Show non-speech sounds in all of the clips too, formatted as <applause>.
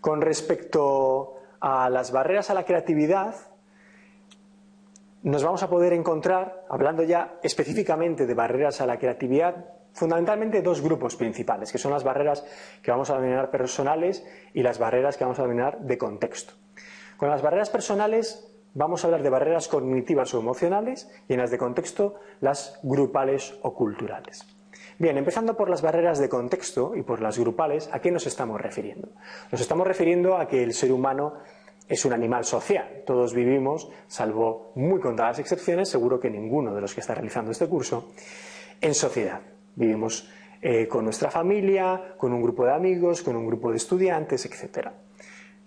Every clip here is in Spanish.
Con respecto a las barreras a la creatividad, nos vamos a poder encontrar, hablando ya específicamente de barreras a la creatividad, fundamentalmente dos grupos principales, que son las barreras que vamos a denominar personales y las barreras que vamos a denominar de contexto. Con las barreras personales vamos a hablar de barreras cognitivas o emocionales y en las de contexto las grupales o culturales. Bien, empezando por las barreras de contexto y por las grupales, ¿a qué nos estamos refiriendo? Nos estamos refiriendo a que el ser humano es un animal social. Todos vivimos, salvo muy contadas excepciones, seguro que ninguno de los que está realizando este curso, en sociedad. Vivimos eh, con nuestra familia, con un grupo de amigos, con un grupo de estudiantes, etc.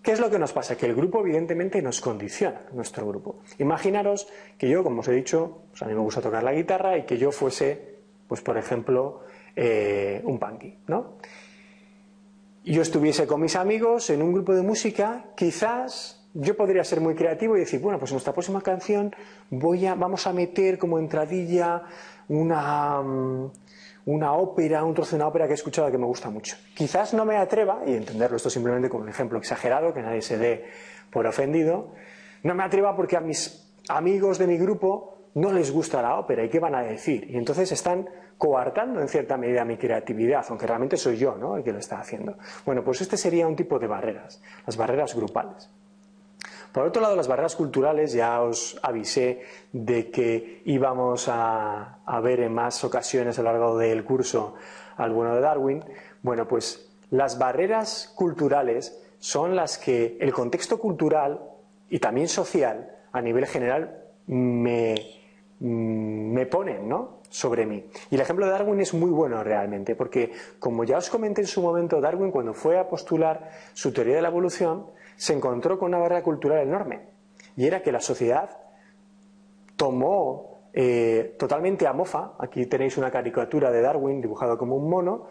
¿Qué es lo que nos pasa? Que el grupo evidentemente nos condiciona, nuestro grupo. Imaginaros que yo, como os he dicho, pues a mí me gusta tocar la guitarra y que yo fuese pues por ejemplo, eh, un punky, ¿no? Yo estuviese con mis amigos en un grupo de música, quizás yo podría ser muy creativo y decir, bueno, pues en nuestra próxima canción voy a, vamos a meter como entradilla una, mm, una ópera, un trozo de una ópera que he escuchado que me gusta mucho. Quizás no me atreva, y entenderlo esto simplemente como un ejemplo exagerado, que nadie se dé por ofendido, no me atreva porque a mis amigos de mi grupo no les gusta la ópera y qué van a decir. Y entonces están coartando en cierta medida mi creatividad, aunque realmente soy yo ¿no? el que lo está haciendo. Bueno, pues este sería un tipo de barreras, las barreras grupales. Por otro lado, las barreras culturales, ya os avisé de que íbamos a, a ver en más ocasiones a lo largo del curso al bueno de Darwin. Bueno, pues las barreras culturales son las que el contexto cultural y también social a nivel general me, me ponen ¿no? sobre mí. Y el ejemplo de Darwin es muy bueno realmente, porque como ya os comenté en su momento, Darwin cuando fue a postular su teoría de la evolución, se encontró con una barrera cultural enorme, y era que la sociedad tomó eh, totalmente a mofa, aquí tenéis una caricatura de Darwin dibujado como un mono,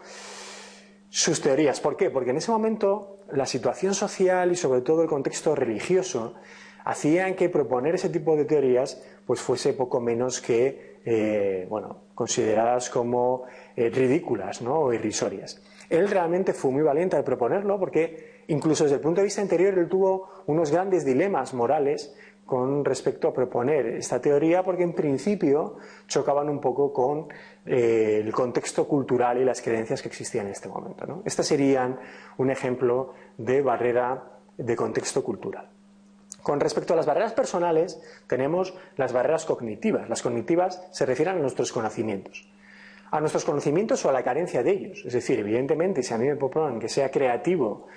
sus teorías. ¿Por qué? Porque en ese momento la situación social y sobre todo el contexto religioso hacían que proponer ese tipo de teorías pues fuese poco menos que eh, bueno, consideradas como eh, ridículas ¿no? o irrisorias. Él realmente fue muy valiente al proponerlo porque incluso desde el punto de vista interior él tuvo unos grandes dilemas morales con respecto a proponer esta teoría porque en principio chocaban un poco con eh, el contexto cultural y las creencias que existían en este momento. ¿no? Estas serían un ejemplo de barrera de contexto cultural. Con respecto a las barreras personales, tenemos las barreras cognitivas. Las cognitivas se refieren a nuestros conocimientos. A nuestros conocimientos o a la carencia de ellos. Es decir, evidentemente, si a mí me proponen que sea creativo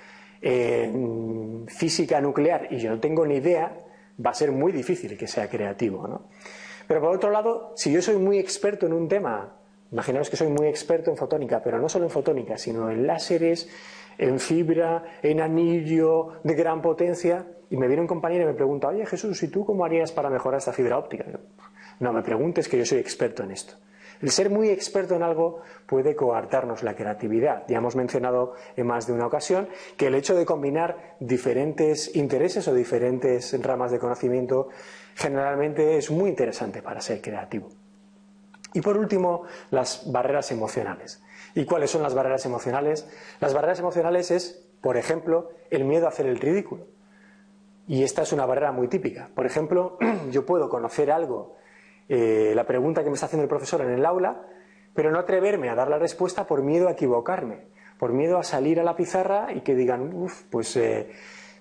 en física nuclear y yo no tengo ni idea, va a ser muy difícil que sea creativo. ¿no? Pero por otro lado, si yo soy muy experto en un tema, imaginaos que soy muy experto en fotónica, pero no solo en fotónica, sino en láseres, en fibra, en anillo de gran potencia, y me viene un compañero y me pregunta, oye Jesús, ¿y tú cómo harías para mejorar esta fibra óptica? No me preguntes que yo soy experto en esto. El ser muy experto en algo puede coartarnos la creatividad. Ya hemos mencionado en más de una ocasión que el hecho de combinar diferentes intereses o diferentes ramas de conocimiento generalmente es muy interesante para ser creativo. Y por último, las barreras emocionales. ¿Y cuáles son las barreras emocionales? Las barreras emocionales es, por ejemplo, el miedo a hacer el ridículo. Y esta es una barrera muy típica. Por ejemplo, <clears throat> yo puedo conocer algo, eh, la pregunta que me está haciendo el profesor en el aula, pero no atreverme a dar la respuesta por miedo a equivocarme, por miedo a salir a la pizarra y que digan, uff, pues eh,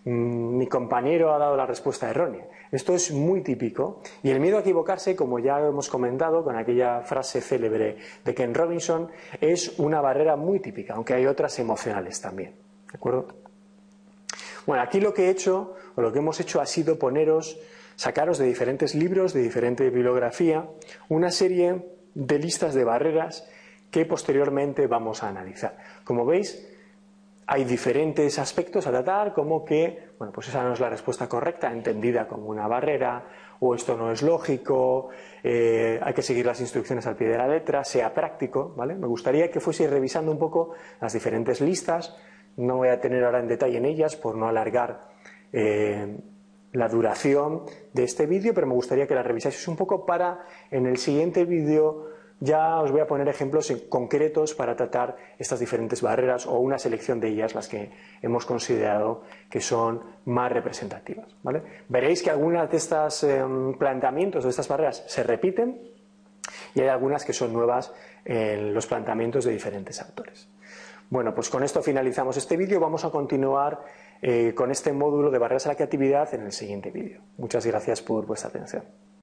mi compañero ha dado la respuesta errónea. Esto es muy típico y el miedo a equivocarse, como ya hemos comentado con aquella frase célebre de Ken Robinson, es una barrera muy típica, aunque hay otras emocionales también. ¿De acuerdo? Bueno, aquí lo que he hecho, o lo que hemos hecho ha sido poneros, sacaros de diferentes libros, de diferente bibliografía, una serie de listas de barreras que posteriormente vamos a analizar. Como veis, hay diferentes aspectos a tratar, como que, bueno, pues esa no es la respuesta correcta, entendida como una barrera, o esto no es lógico, eh, hay que seguir las instrucciones al pie de la letra, sea práctico, ¿vale? Me gustaría que fuese revisando un poco las diferentes listas, no voy a tener ahora en detalle en ellas por no alargar eh, la duración de este vídeo, pero me gustaría que la revisaseis un poco para en el siguiente vídeo ya os voy a poner ejemplos concretos para tratar estas diferentes barreras o una selección de ellas, las que hemos considerado que son más representativas. Veréis que algunas de estos em, planteamientos, de estas barreras, se repiten y hay algunas que son nuevas en los planteamientos de diferentes autores. Bueno, pues con esto finalizamos este vídeo. Vamos a continuar eh, con este módulo de barreras a la creatividad en el siguiente vídeo. Muchas gracias por vuestra atención.